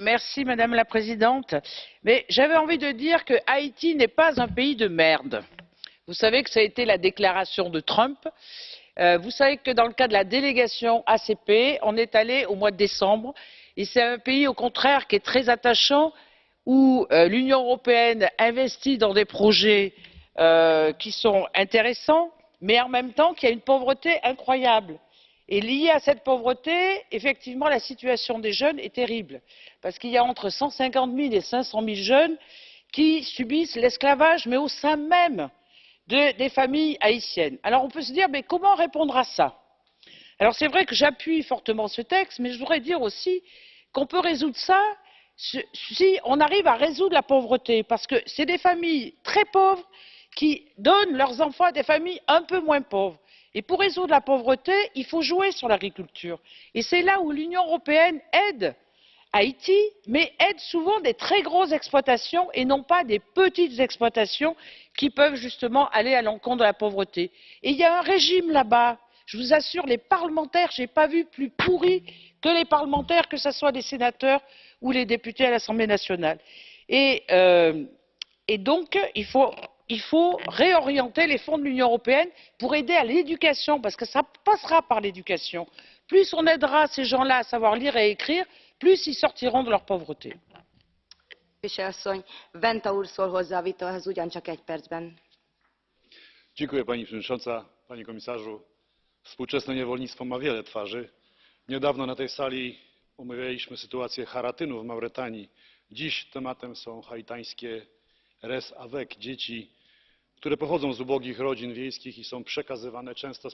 Merci, Madame la Présidente. Mais j'avais envie de dire que Haïti n'est pas un pays de merde. Vous savez que ça a été la déclaration de Trump. Euh, vous savez que dans le cas de la délégation ACP, on est allé au mois de décembre et c'est un pays au contraire qui est très attachant où euh, l'Union européenne investit dans des projets euh, qui sont intéressants, mais en même temps qu'il y a une pauvreté incroyable. Et liée à cette pauvreté, effectivement, la situation des jeunes est terrible, parce qu'il y a entre 150 000 et 500 000 jeunes qui subissent l'esclavage, mais au sein même de, des familles haïtiennes. Alors on peut se dire, comment répondre à ça? Alors c'est vrai que j'appuie fortement ce texte, mais je voudrais dire aussi qu'on peut résoudre ça si on arrive à résoudre la pauvreté, parce que c'est des familles très pauvres qui donnent leurs enfants à des familles un peu moins pauvres. Et pour résoudre la pauvreté, il faut jouer sur l'agriculture. Et c'est là où l'Union européenne aide Haïti, mais aide souvent des très grosses exploitations et non pas des petites exploitations qui peuvent justement aller à l'encontre de la pauvreté. Et il y a un régime là-bas. Je vous assure, les parlementaires, je n'ai pas vu plus pourris que les parlementaires, que ce soit les sénateurs ou les députés à l'Assemblée nationale. Et, euh, et donc, il faut il faut réorienter les fonds de l'union européenne pour aider à l'éducation parce que ça passera par l'éducation. plus on aidera ces gens là à savoir lire et écrire plus ils sortiront de leur pauvreté. Dziękuję Pani Przewodnicząca, Panie Komisarzu. Współczesne niewolnictwo ma wiele twarzy. Niedawno na tej sali omawialiśmy sytuację Haratynu w Mauretanii. Dziś tematem są haitańskie res avec, dzieci które pochodzą z ubogich rodzin wiejskich i są przekazywane często